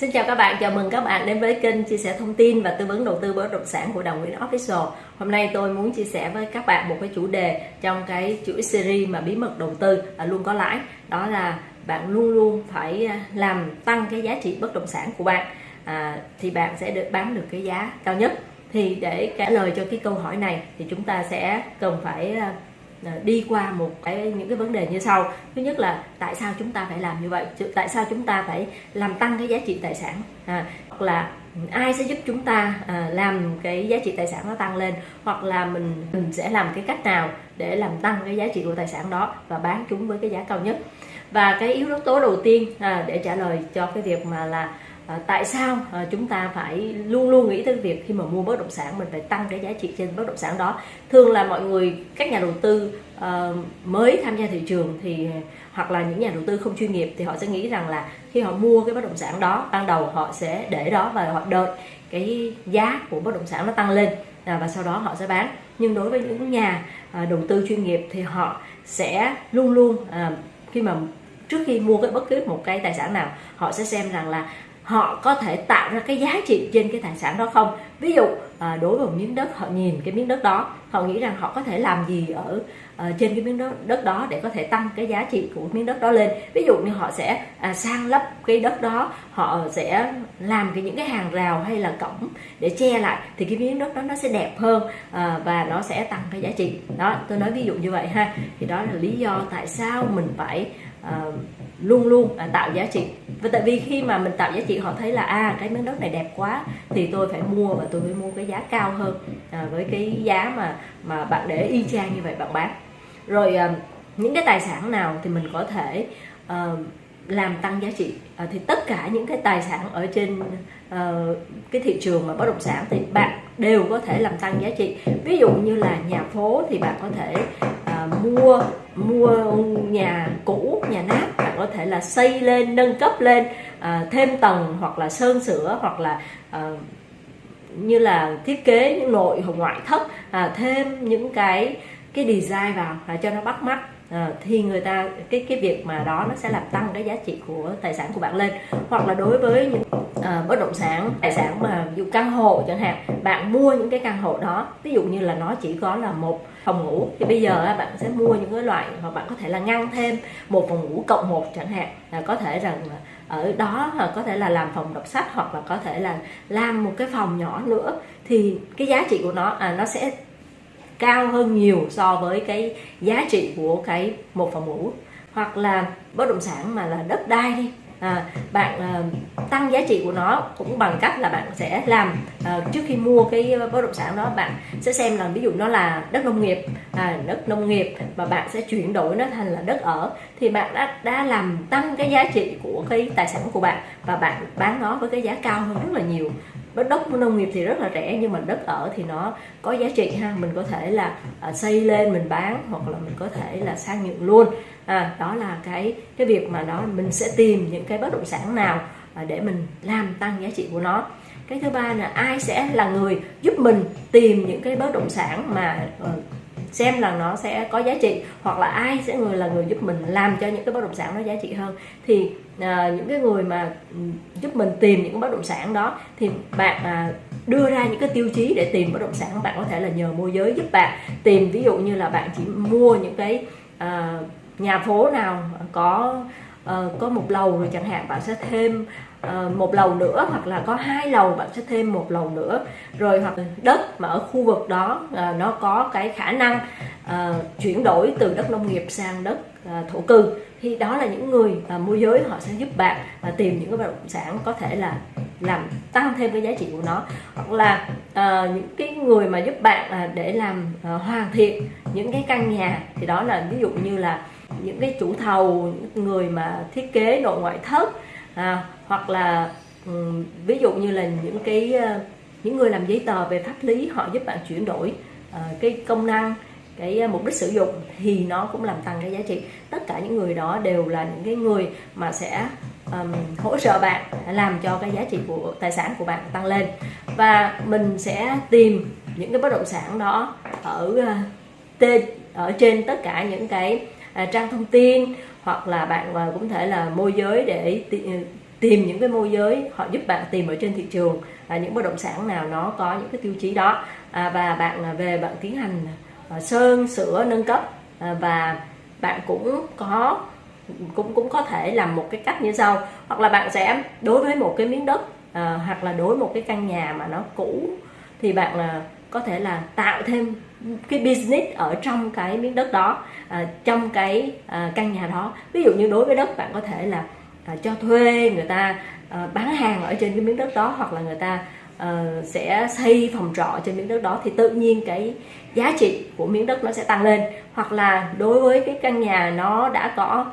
Xin chào các bạn, chào mừng các bạn đến với kênh chia sẻ thông tin và tư vấn đầu tư bất động sản của Đồng Nguyễn Official. Hôm nay tôi muốn chia sẻ với các bạn một cái chủ đề trong cái chuỗi series mà bí mật đầu tư luôn có lãi. Đó là bạn luôn luôn phải à, làm tăng cái giá trị bất động sản của bạn à, thì bạn sẽ được bán được cái giá cao nhất. Thì để trả lời cho cái câu hỏi này thì chúng ta sẽ cần phải à, đi qua một cái những cái vấn đề như sau. Thứ nhất là tại sao chúng ta phải làm như vậy? Tại sao chúng ta phải làm tăng cái giá trị tài sản? À, hoặc là ai sẽ giúp chúng ta à, làm cái giá trị tài sản nó tăng lên? Hoặc là mình mình sẽ làm cái cách nào để làm tăng cái giá trị của tài sản đó và bán chúng với cái giá cao nhất? Và cái yếu tố đầu tiên à, để trả lời cho cái việc mà là Ờ, tại sao ờ, chúng ta phải luôn luôn nghĩ tới việc khi mà mua bất động sản mình phải tăng cái giá trị trên bất động sản đó? Thường là mọi người, các nhà đầu tư ờ, mới tham gia thị trường thì, hoặc là những nhà đầu tư không chuyên nghiệp thì họ sẽ nghĩ rằng là khi họ mua cái bất động sản đó, ban đầu họ sẽ để đó và họ đợi cái giá của bất động sản nó tăng lên à, và sau đó họ sẽ bán. Nhưng đối với những nhà đầu tư chuyên nghiệp thì họ sẽ luôn luôn khi mà trước khi mua cái bất cứ một cái tài sản nào, họ sẽ xem rằng là họ có thể tạo ra cái giá trị trên cái tài sản đó không? Ví dụ à, đối với một miếng đất họ nhìn cái miếng đất đó họ nghĩ rằng họ có thể làm gì ở à, trên cái miếng đất, đất đó để có thể tăng cái giá trị của miếng đất đó lên? Ví dụ như họ sẽ à, sang lấp cái đất đó họ sẽ làm cái những cái hàng rào hay là cổng để che lại thì cái miếng đất đó nó sẽ đẹp hơn à, và nó sẽ tăng cái giá trị. Đó tôi nói ví dụ như vậy ha. Thì đó là lý do tại sao mình phải uh, luôn luôn uh, tạo giá trị. Và tại vì khi mà mình tạo giá trị họ thấy là à cái miếng đất này đẹp quá thì tôi phải mua và tôi phải mua cái giá cao hơn à, với cái giá mà mà bạn để y chang như vậy bạn bán. Rồi à, những cái tài sản nào thì mình có thể à, làm tăng giá trị. À, thì tất cả những cái tài sản ở trên uh, cái thị trường mà bất động sản thì bạn đều có thể làm tăng giá trị. Ví dụ như là nhà phố thì bạn có thể uh, mua mua nhà cũ nhà nát bạn có thể là xây lên nâng cấp lên à, thêm tầng hoặc là sơn sửa hoặc là à, như là thiết kế những nội hoặc ngoại thất à, thêm những cái cái design vào à, cho nó bắt mắt à, thì người ta cái cái việc mà đó nó sẽ làm tăng cái giá trị của tài sản của bạn lên. Hoặc là đối với những à, bất động sản tài sản mà ví dụ căn hộ chẳng hạn bạn mua những cái căn hộ đó ví dụ như là nó chỉ có là một phòng ngủ thì bây giờ bạn sẽ mua những cái loại hoặc bạn có thể là ngăn thêm một phòng ngủ cộng một chẳng hạn. Là có thể rằng ở đó có thể là làm phòng đọc sách hoặc là có thể là làm một cái phòng nhỏ nữa. Thì cái giá trị của nó à, nó sẽ cao hơn nhiều so với cái giá trị của cái một phòng ngủ. Hoặc là bất động sản mà là đất đai đi. À, bạn à, tăng giá trị của nó cũng bằng cách là bạn sẽ làm à, trước khi mua cái bất động sản đó bạn sẽ xem là ví dụ nó là đất nông nghiệp à, đất nông nghiệp và bạn sẽ chuyển đổi nó thành là đất ở thì bạn đã đã làm tăng cái giá trị của cái tài sản của bạn và bạn bán nó với cái giá cao hơn rất là nhiều đất nông nghiệp thì rất là rẻ nhưng mà đất ở thì nó có giá trị ha. Mình có thể là à, xây lên mình bán hoặc là mình có thể là sang nhượng luôn. À, đó là cái cái việc mà đó mình sẽ tìm những cái bất động sản nào à, để mình làm tăng giá trị của nó. Cái thứ ba là ai sẽ là người giúp mình tìm những cái bất động sản mà ờ, xem là nó sẽ có giá trị hoặc là ai sẽ người là người giúp mình làm cho những cái bất động sản nó giá trị hơn. Thì à, những cái người mà giúp mình tìm những cái bất động sản đó thì bạn à, đưa ra những cái tiêu chí để tìm bất động sản bạn có thể là nhờ môi giới giúp bạn tìm. Ví dụ như là bạn chỉ mua những cái à, nhà phố nào có uh, có một lầu rồi chẳng hạn bạn sẽ thêm uh, một lầu nữa hoặc là có hai lầu bạn sẽ thêm một lầu nữa. Rồi hoặc đất mà ở khu vực đó uh, nó có cái khả năng chuyển đổi từ đất nông nghiệp sang đất uh, thổ cư. Thì đó là những người à, môi giới họ sẽ giúp bạn à, tìm những cái bất động sản có thể là làm tăng thêm cái giá trị của nó. Hoặc là à, những cái người mà giúp bạn à, để làm à, hoàn thiện những cái căn nhà. Thì đó là ví dụ như là những cái chủ thầu những người mà thiết kế nội ngoại thất à, hoặc là um, ví dụ như là những cái uh, những người làm giấy tờ về pháp lý họ giúp bạn chuyển đổi uh, cái công năng cái ờ, mục đích sử dụng thì nó cũng làm tăng cái giá trị. Tất cả những người đó đều là những cái người mà sẽ um, hỗ trợ bạn làm cho cái giá trị của tài sản của bạn tăng lên. Và mình sẽ tìm những cái bất động sản đó ở ờ, tên ở trên tất cả những cái ờ, trang thông tin hoặc là bạn cũng thể là môi giới để tìm những cái môi giới họ giúp bạn tìm ở trên thị trường những bất động sản nào nó có những cái tiêu chí đó. À, và bạn về bạn tiến hành Ờ, sơn sửa nâng cấp. Ờ, và bạn cũng có cũng cũng có thể làm một cái cách như sau. Hoặc là bạn sẽ đối với một cái miếng đất à, hoặc là đối một cái căn nhà mà nó cũ thì bạn là có thể là tạo thêm cái business ở trong cái miếng đất đó à, trong cái à, căn nhà đó. Ví dụ như đối với đất bạn có thể là à, cho thuê người ta à, bán hàng ở trên cái miếng đất đó hoặc là người ta uh, sẽ xây phòng trọ trên miếng đất đó thì tự nhiên cái giá trị của miếng đất nó sẽ tăng lên. Hoặc là đối với cái căn nhà nó đã có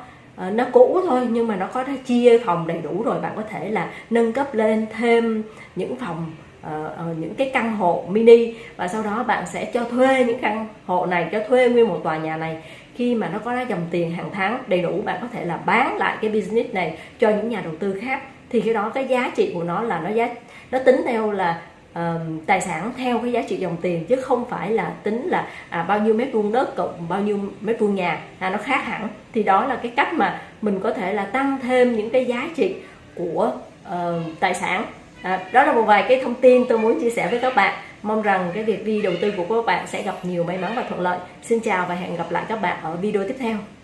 uh, nó cũ thôi nhưng mà nó có chia phòng đầy đủ rồi bạn có thể là nâng cấp lên thêm những phòng uh, uh, những cái căn hộ mini. Và sau đó bạn sẽ cho thuê những căn hộ này cho thuê nguyên một tòa nhà này. Khi mà nó có ra dòng tiền hàng tháng đầy đủ bạn có thể là bán lại cái business này cho những nhà đầu tư khác thì khi đó cái giá trị của nó là nó giá nó tính theo là uh, tài sản theo cái giá trị dòng tiền chứ không phải là tính là à, bao nhiêu mét vuông đất cộng bao nhiêu mét vuông nhà. À, nó khác hẳn. Thì đó là cái cách mà mình có thể là tăng thêm những cái giá trị của uh, tài sản. À, đó là một vài cái thông tin tôi muốn chia sẻ với các bạn. Mong rằng cái việc đi đầu tư của các bạn sẽ gặp nhiều may mắn và thuận lợi. Xin chào và hẹn gặp lại các bạn ở video tiếp theo.